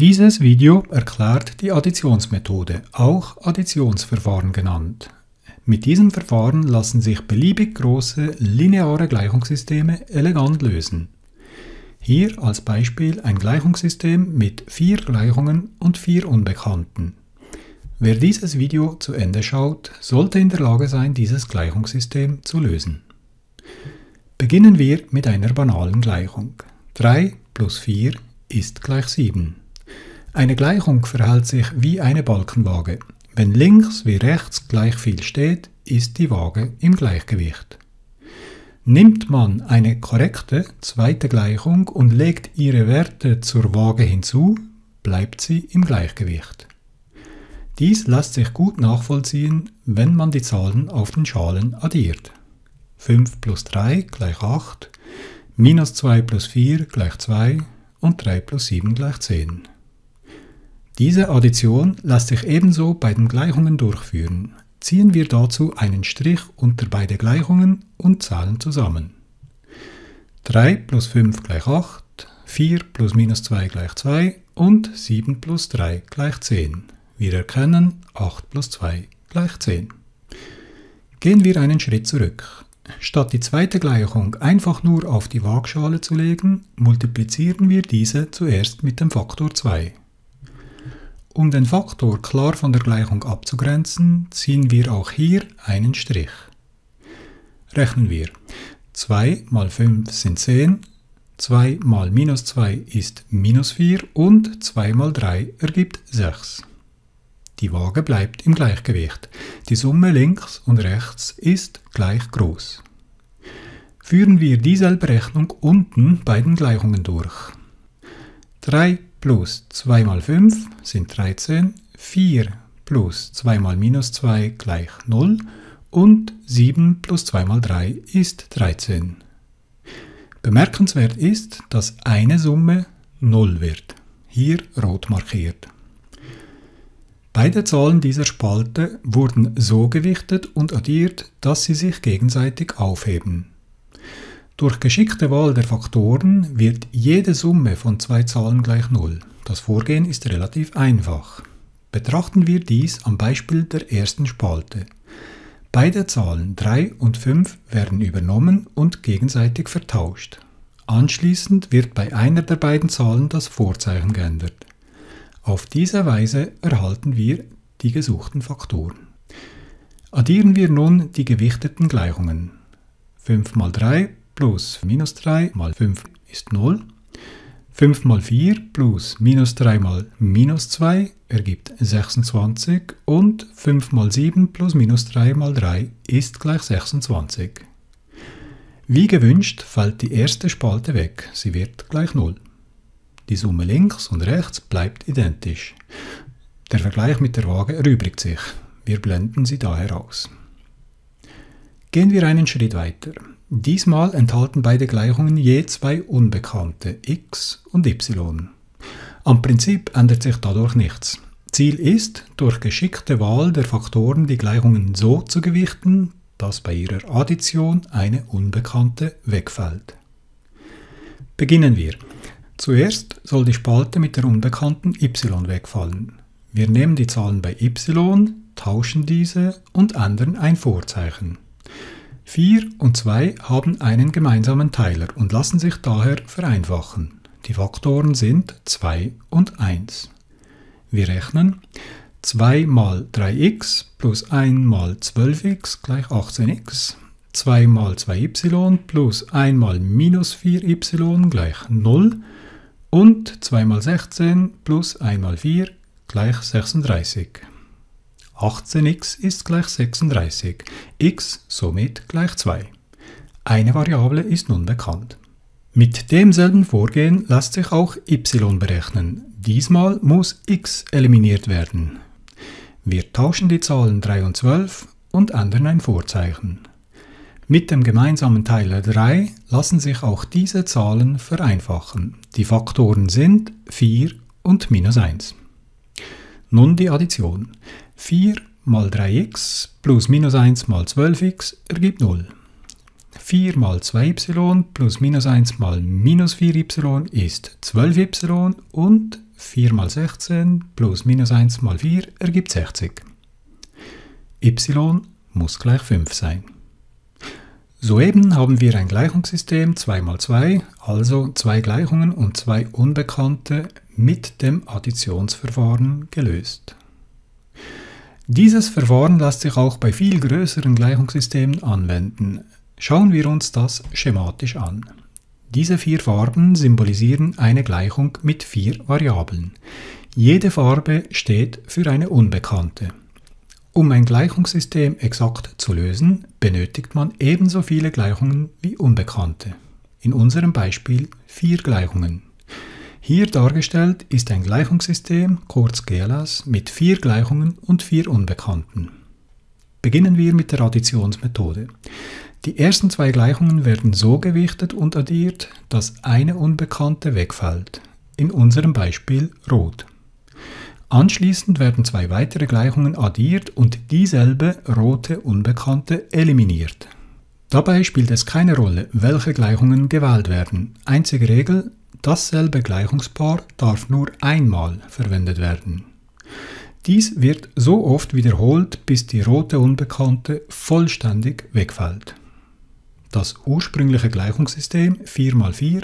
Dieses Video erklärt die Additionsmethode, auch Additionsverfahren genannt. Mit diesem Verfahren lassen sich beliebig große lineare Gleichungssysteme elegant lösen. Hier als Beispiel ein Gleichungssystem mit vier Gleichungen und vier Unbekannten. Wer dieses Video zu Ende schaut, sollte in der Lage sein, dieses Gleichungssystem zu lösen. Beginnen wir mit einer banalen Gleichung. 3 plus 4 ist gleich 7. Eine Gleichung verhält sich wie eine Balkenwaage. Wenn links wie rechts gleich viel steht, ist die Waage im Gleichgewicht. Nimmt man eine korrekte zweite Gleichung und legt ihre Werte zur Waage hinzu, bleibt sie im Gleichgewicht. Dies lässt sich gut nachvollziehen, wenn man die Zahlen auf den Schalen addiert. 5 plus 3 gleich 8, minus 2 plus 4 gleich 2 und 3 plus 7 gleich 10. Diese Addition lässt sich ebenso bei den Gleichungen durchführen. Ziehen wir dazu einen Strich unter beide Gleichungen und zahlen zusammen. 3 plus 5 gleich 8, 4 plus minus 2 gleich 2 und 7 plus 3 gleich 10. Wir erkennen 8 plus 2 gleich 10. Gehen wir einen Schritt zurück. Statt die zweite Gleichung einfach nur auf die Waagschale zu legen, multiplizieren wir diese zuerst mit dem Faktor 2. Um den Faktor klar von der Gleichung abzugrenzen, ziehen wir auch hier einen Strich. Rechnen wir. 2 mal 5 sind 10, 2 mal minus 2 ist minus 4 und 2 mal 3 ergibt 6. Die Waage bleibt im Gleichgewicht. Die Summe links und rechts ist gleich groß. Führen wir dieselbe Rechnung unten bei den Gleichungen durch. 3 plus 2 mal 5 sind 13, 4 plus 2 mal minus 2 gleich 0 und 7 plus 2 mal 3 ist 13. Bemerkenswert ist, dass eine Summe 0 wird, hier rot markiert. Beide Zahlen dieser Spalte wurden so gewichtet und addiert, dass sie sich gegenseitig aufheben. Durch geschickte Wahl der Faktoren wird jede Summe von zwei Zahlen gleich 0. Das Vorgehen ist relativ einfach. Betrachten wir dies am Beispiel der ersten Spalte. Beide Zahlen 3 und 5 werden übernommen und gegenseitig vertauscht. Anschließend wird bei einer der beiden Zahlen das Vorzeichen geändert. Auf diese Weise erhalten wir die gesuchten Faktoren. Addieren wir nun die gewichteten Gleichungen. 5 mal 3 plus minus 3 mal 5 ist 0. 5 mal 4 plus minus 3 mal minus 2 ergibt 26 und 5 mal 7 plus minus 3 mal 3 ist gleich 26. Wie gewünscht fällt die erste Spalte weg, sie wird gleich 0. Die Summe links und rechts bleibt identisch. Der Vergleich mit der Waage erübrigt sich. Wir blenden sie daher aus. Gehen wir einen Schritt weiter. Diesmal enthalten beide Gleichungen je zwei Unbekannte, x und y. Am Prinzip ändert sich dadurch nichts. Ziel ist, durch geschickte Wahl der Faktoren die Gleichungen so zu gewichten, dass bei ihrer Addition eine Unbekannte wegfällt. Beginnen wir. Zuerst soll die Spalte mit der Unbekannten y wegfallen. Wir nehmen die Zahlen bei y, tauschen diese und ändern ein Vorzeichen. 4 und 2 haben einen gemeinsamen Teiler und lassen sich daher vereinfachen. Die Faktoren sind 2 und 1. Wir rechnen 2 mal 3x plus 1 mal 12x gleich 18x, 2 mal 2y plus 1 mal minus 4y gleich 0 und 2 mal 16 plus 1 mal 4 gleich 36. 18x ist gleich 36, x somit gleich 2. Eine Variable ist nun bekannt. Mit demselben Vorgehen lässt sich auch y berechnen. Diesmal muss x eliminiert werden. Wir tauschen die Zahlen 3 und 12 und ändern ein Vorzeichen. Mit dem gemeinsamen Teiler 3 lassen sich auch diese Zahlen vereinfachen. Die Faktoren sind 4 und minus 1. Nun die Addition. 4 mal 3x plus minus 1 mal 12x ergibt 0. 4 mal 2y plus minus 1 mal minus 4y ist 12y und 4 mal 16 plus minus 1 mal 4 ergibt 60. y muss gleich 5 sein. Soeben haben wir ein Gleichungssystem 2 mal 2, also zwei Gleichungen und zwei Unbekannte mit dem Additionsverfahren gelöst. Dieses Verfahren lässt sich auch bei viel größeren Gleichungssystemen anwenden. Schauen wir uns das schematisch an. Diese vier Farben symbolisieren eine Gleichung mit vier Variablen. Jede Farbe steht für eine Unbekannte. Um ein Gleichungssystem exakt zu lösen, benötigt man ebenso viele Gleichungen wie Unbekannte. In unserem Beispiel vier Gleichungen. Hier dargestellt ist ein Gleichungssystem, kurz GLS, mit vier Gleichungen und vier Unbekannten. Beginnen wir mit der Additionsmethode. Die ersten zwei Gleichungen werden so gewichtet und addiert, dass eine Unbekannte wegfällt. In unserem Beispiel rot. Anschließend werden zwei weitere Gleichungen addiert und dieselbe rote Unbekannte eliminiert. Dabei spielt es keine Rolle, welche Gleichungen gewählt werden. Einzige Regel, Dasselbe Gleichungspaar darf nur einmal verwendet werden. Dies wird so oft wiederholt, bis die rote Unbekannte vollständig wegfällt. Das ursprüngliche Gleichungssystem 4x4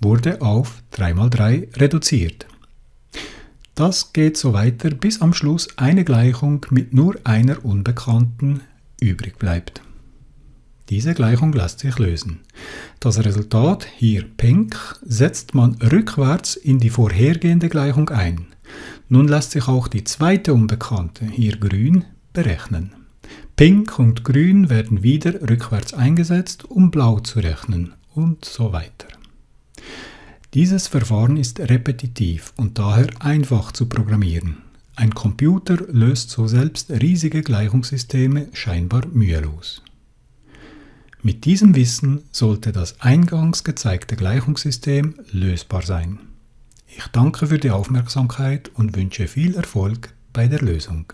wurde auf 3x3 reduziert. Das geht so weiter, bis am Schluss eine Gleichung mit nur einer Unbekannten übrig bleibt. Diese Gleichung lässt sich lösen. Das Resultat, hier pink, setzt man rückwärts in die vorhergehende Gleichung ein. Nun lässt sich auch die zweite Unbekannte, hier grün, berechnen. Pink und grün werden wieder rückwärts eingesetzt, um blau zu rechnen und so weiter. Dieses Verfahren ist repetitiv und daher einfach zu programmieren. Ein Computer löst so selbst riesige Gleichungssysteme scheinbar mühelos. Mit diesem Wissen sollte das eingangs gezeigte Gleichungssystem lösbar sein. Ich danke für die Aufmerksamkeit und wünsche viel Erfolg bei der Lösung.